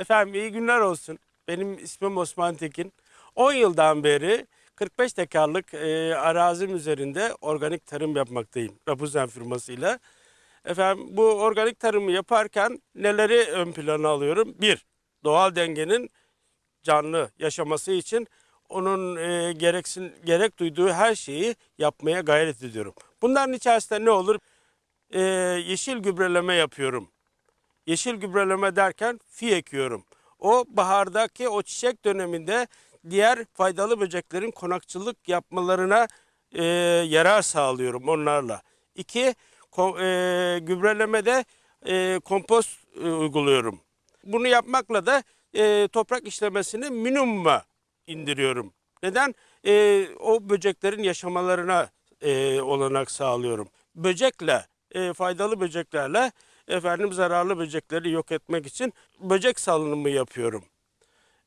Efendim iyi günler olsun. Benim ismim Osman Tekin. 10 yıldan beri 45 tekarlık e, arazim üzerinde organik tarım yapmaktayım. Rapuzen firmasıyla. Efendim bu organik tarımı yaparken neleri ön plana alıyorum? Bir, doğal dengenin canlı yaşaması için onun e, gereksin gerek duyduğu her şeyi yapmaya gayret ediyorum. Bunların içerisinde ne olur? E, yeşil gübreleme yapıyorum. Yeşil gübreleme derken fi ekiyorum. O bahardaki o çiçek döneminde diğer faydalı böceklerin konakçılık yapmalarına e, yarar sağlıyorum onlarla. İki, ko- e, gübrelemede e, kompost e, uyguluyorum. Bunu yapmakla da e, toprak işlemesini minimuma indiriyorum. Neden? E, o böceklerin yaşamalarına e, olanak sağlıyorum. Böcekle, e, faydalı böceklerle efendim zararlı böcekleri yok etmek için böcek salınımı yapıyorum.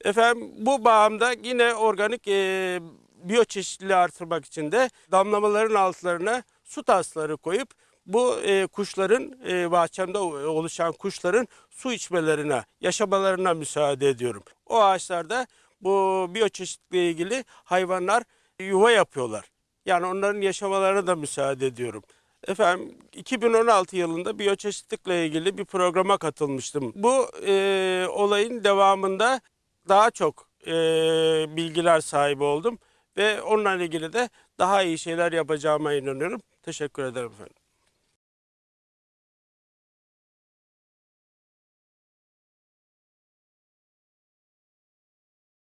Efendim bu bağımda yine organik e, biyoçeşitliliği artırmak için de damlamaların altlarına su tasları koyup bu e, kuşların e, bahçemde oluşan kuşların su içmelerine, yaşamalarına müsaade ediyorum. O ağaçlarda bu biyoçeşitlilikle ilgili hayvanlar yuva yapıyorlar. Yani onların yaşamalarına da müsaade ediyorum. Efendim 2016 yılında biyoçeşitlilikle ilgili bir programa katılmıştım. Bu e, olayın devamında daha çok e, bilgiler sahibi oldum ve onunla ilgili de daha iyi şeyler yapacağıma inanıyorum. Teşekkür ederim efendim.